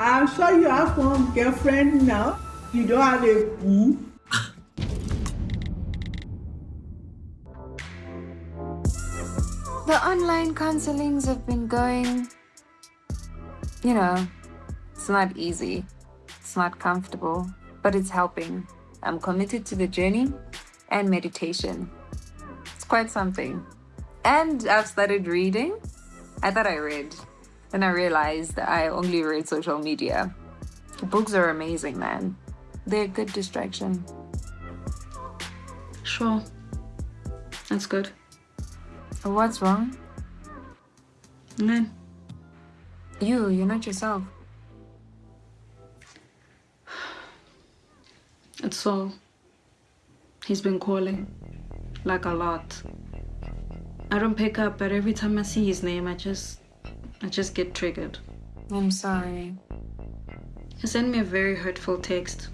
I'm sure you have one girlfriend now. You don't have a boo. The online counselings have been going, you know, it's not easy. It's not comfortable, but it's helping. I'm committed to the journey and meditation. It's quite something. And I've started reading. I thought I read. Then I realized that I only read social media. Books are amazing, man. They're a good distraction. Sure. That's good. What's wrong? None. You, you're not yourself. It's so. He's been calling. Like a lot. I don't pick up, but every time I see his name, I just... I just get triggered. I'm sorry. He sent me a very hurtful text.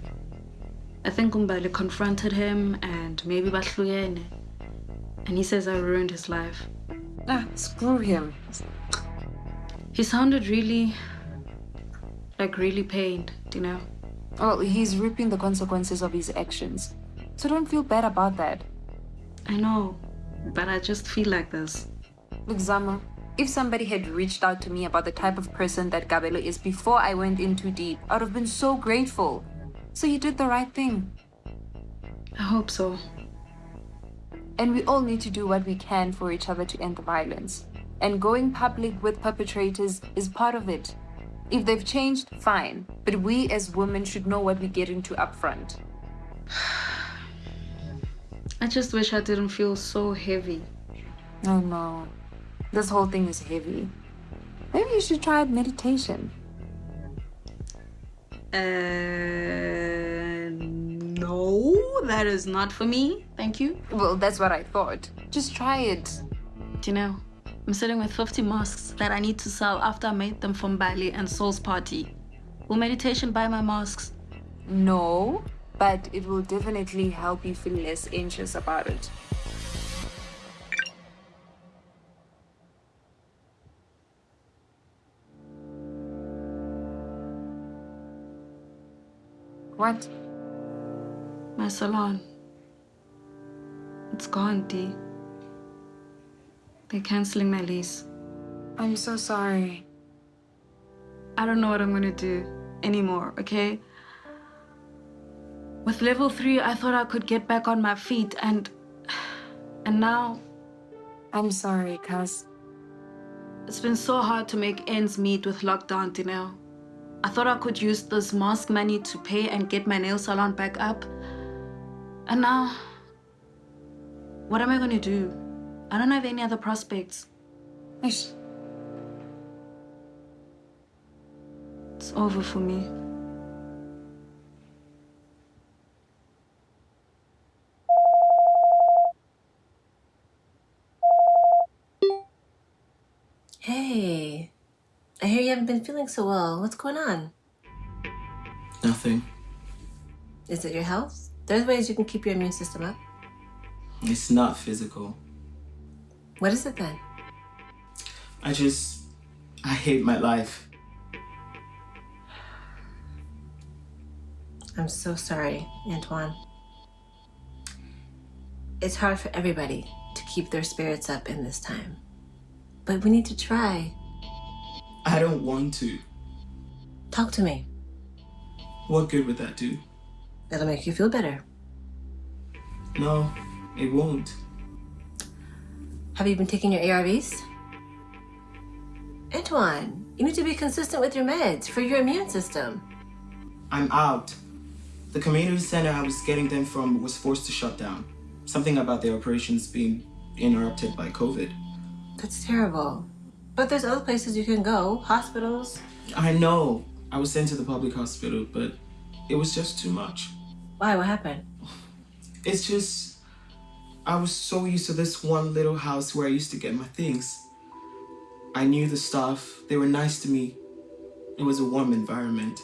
I think Umbali confronted him and maybe Bahluyene. And he says I ruined his life. Ah, screw him. He sounded really... like really pained, you know? Well, he's reaping the consequences of his actions. So don't feel bad about that. I know, but I just feel like this. Look, Zama, if somebody had reached out to me about the type of person that Gabelo is before I went in too deep, I would have been so grateful. So you did the right thing. I hope so. And we all need to do what we can for each other to end the violence. And going public with perpetrators is part of it. If they've changed, fine. But we as women should know what we get into upfront. I just wish I didn't feel so heavy. Oh no. This whole thing is heavy. Maybe you should try meditation. Uh, no, that is not for me. Thank you. Well, that's what I thought. Just try it. Do you know, I'm sitting with 50 masks that I need to sell after I made them from Bali and Soul's party. Will meditation buy my masks? No, but it will definitely help you feel less anxious about it. What? My salon. It's gone, Dee. They're canceling my lease. I'm so sorry. I don't know what I'm gonna do anymore, okay? With level 3, I thought I could get back on my feet and... And now... I'm sorry, cuz. It's been so hard to make ends meet with lockdown, you know? I thought I could use this mask money to pay and get my nail salon back up. And now... What am I gonna do? I don't have any other prospects. Ish. It's over for me. Hey, I hear you haven't been feeling so well. What's going on? Nothing. Is it your health? There's ways you can keep your immune system up. It's not physical. What is it then? I just... I hate my life. I'm so sorry, Antoine. It's hard for everybody to keep their spirits up in this time. But we need to try. I don't want to. Talk to me. What good would that do? It'll make you feel better. No, it won't. Have you been taking your ARVs? Antoine, you need to be consistent with your meds for your immune system. I'm out. The community center I was getting them from was forced to shut down. Something about their operations being interrupted by COVID. That's terrible. But there's other places you can go, hospitals. I know. I was sent to the public hospital, but it was just too much. Why? What happened? It's just, I was so used to this one little house where I used to get my things. I knew the staff. They were nice to me. It was a warm environment.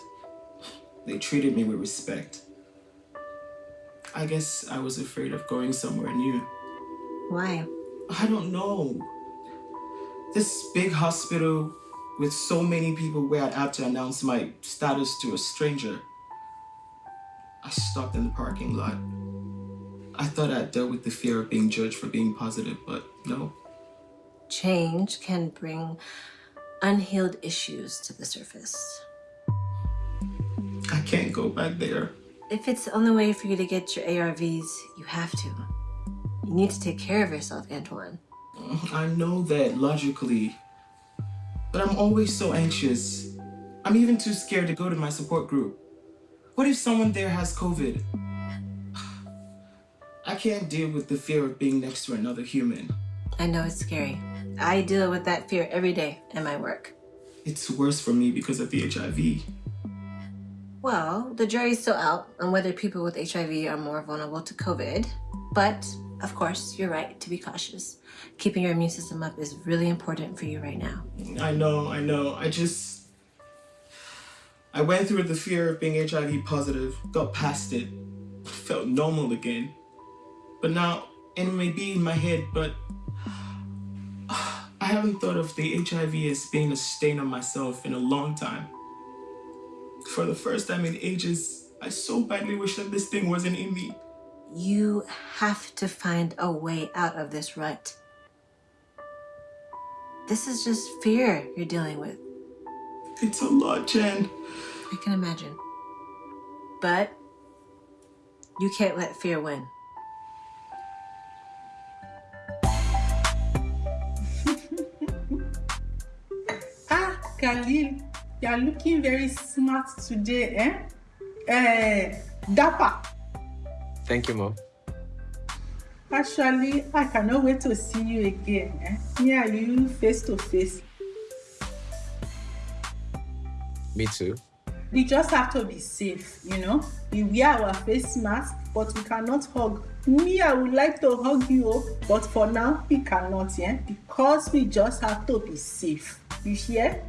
They treated me with respect. I guess I was afraid of going somewhere new. Why? I don't know. This big hospital with so many people where I'd have to announce my status to a stranger. I stopped in the parking lot. I thought I'd dealt with the fear of being judged for being positive, but no. Change can bring unhealed issues to the surface. I can't go back there. If it's the only way for you to get your ARVs, you have to. You need to take care of yourself, Antoine. I know that logically, but I'm always so anxious. I'm even too scared to go to my support group. What if someone there has COVID? I can't deal with the fear of being next to another human. I know it's scary. I deal with that fear every day in my work. It's worse for me because of the HIV. Well, the jury's still out on whether people with HIV are more vulnerable to COVID. But, of course, you're right to be cautious. Keeping your immune system up is really important for you right now. I know, I know. I just. I went through the fear of being HIV positive, got past it, felt normal again. But now, it may be in my head, but I haven't thought of the HIV as being a stain on myself in a long time. For the first time in ages, I so badly wish that this thing wasn't in me. You have to find a way out of this rut. This is just fear you're dealing with. It's a lot, Jen. I can imagine. But you can't let fear win. Ah, Khalil, you are looking very smart today, eh? Eh, Dapper. Thank you, Mom. Actually, I cannot wait to see you again. Eh? Me and you face to face. Me too. We just have to be safe, you know. We wear our face mask, but we cannot hug. Me, I would like to hug you, oh, but for now, we cannot, yeah? Because we just have to be safe. You hear?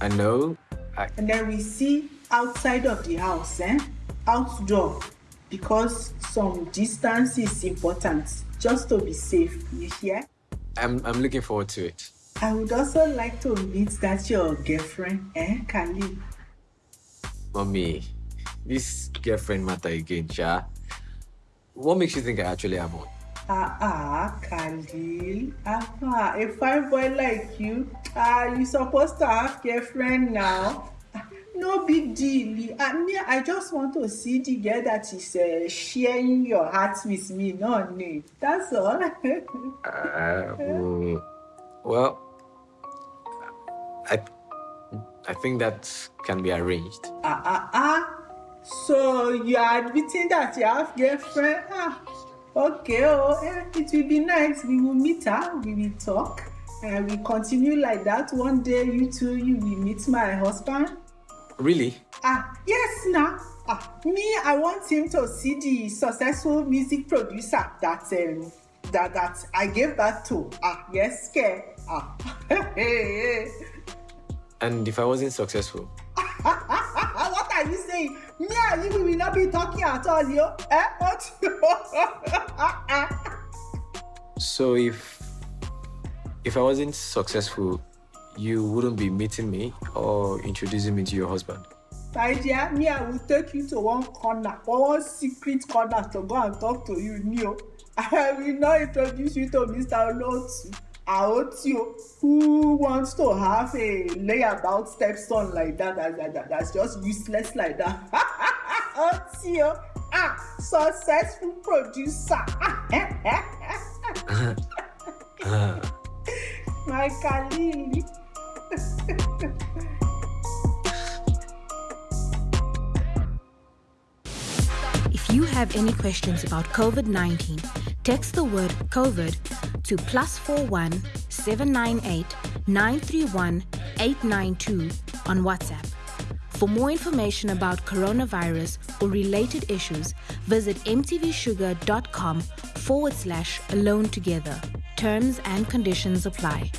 I know. I, And then we see outside of the house, eh? Outdoor. Because some distance is important. Just to be safe. You hear? I'm, I'm looking forward to it. I would also like to meet that your girlfriend, eh, Khalil. Mommy, this girlfriend matter again, Sha. What makes you think I actually have one? Ah, ah, Khalil. Ah, ah, a fine boy like you. Ah, you supposed to have girlfriend now. No big deal. I mean, I just want to see the girl that is uh, sharing your heart with me. No need. That's all. Uh, mm, well, I, I think that can be arranged. ah, ah, ah. So you are admitting that you have girlfriend? Ah, okay. Oh, eh, it will be nice. We will meet her. We will talk. And we continue like that. One day, you two, you will meet my husband. Really? Ah, yes, now. Ah, me, I want him to see the successful music producer that um, that that I gave birth to. Ah, yes, ke. Ah, hey. And if I wasn't successful? what are you saying? Me and you will not be talking at all, yo. Eh? What? So if if I wasn't successful, you wouldn't be meeting me or introducing me to your husband. Dear, me, I will take you to one corner, one secret corner to go and talk to you, Neo. I will not introduce you to Mr. Lotu. Aotio, who wants to have a layabout stepson like that, that, that, that that's just useless like that. Aotio, ah, successful producer. My Khalil. If you have any questions about COVID 19, text the word COVID to plus 41 798 931 892 on WhatsApp. For more information about coronavirus or related issues, visit mtvshuga.com forward slash alone together. Terms and conditions apply.